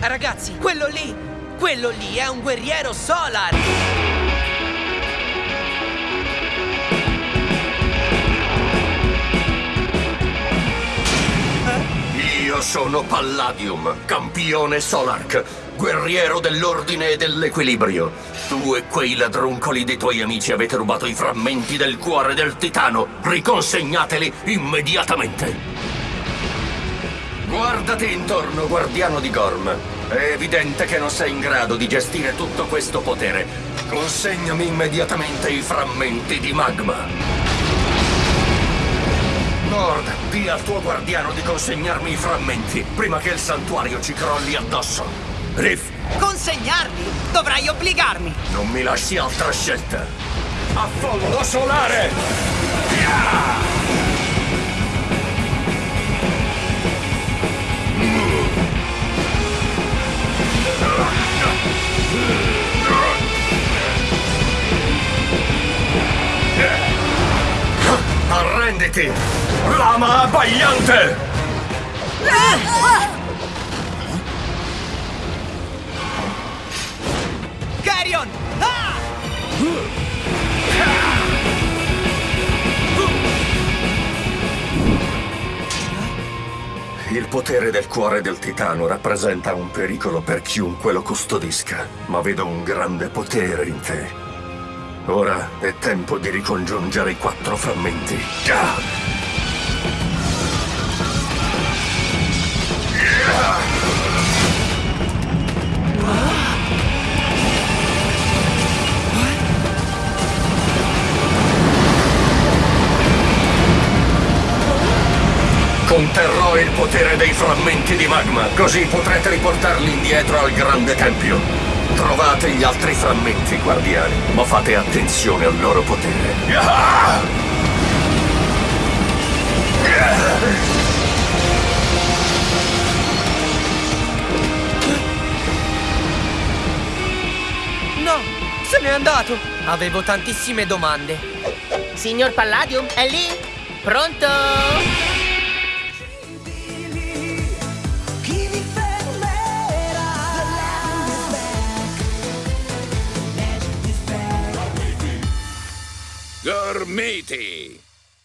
Ragazzi, quello lì, quello lì è un guerriero solar! Sono Palladium, campione Solark, guerriero dell'ordine e dell'equilibrio. Tu e quei ladruncoli dei tuoi amici avete rubato i frammenti del cuore del titano. Riconsegnateli immediatamente. Guardati intorno, guardiano di Gorm. È evidente che non sei in grado di gestire tutto questo potere. Consegnami immediatamente i frammenti di magma. Nord, di al tuo guardiano di consegnarmi i frammenti prima che il santuario ci crolli addosso. Riff, Consegnarli? Dovrai obbligarmi! non mi lasci altra scelta. Affollo solare! Yeah! Arrenditi! Lama abbagliante! Carrion! Ah! Il potere del cuore del titano rappresenta un pericolo per chiunque lo custodisca, ma vedo un grande potere in te. Ora è tempo di ricongiungere i quattro frammenti. Ah! Conterrò il potere dei frammenti di magma, così potrete riportarli indietro al grande tempio. Trovate gli altri frammenti, guardiani, ma fate attenzione al loro potere. Ah! No! Se n'è andato! Avevo tantissime domande. Signor Palladium, è lì? Pronto? Gormiti!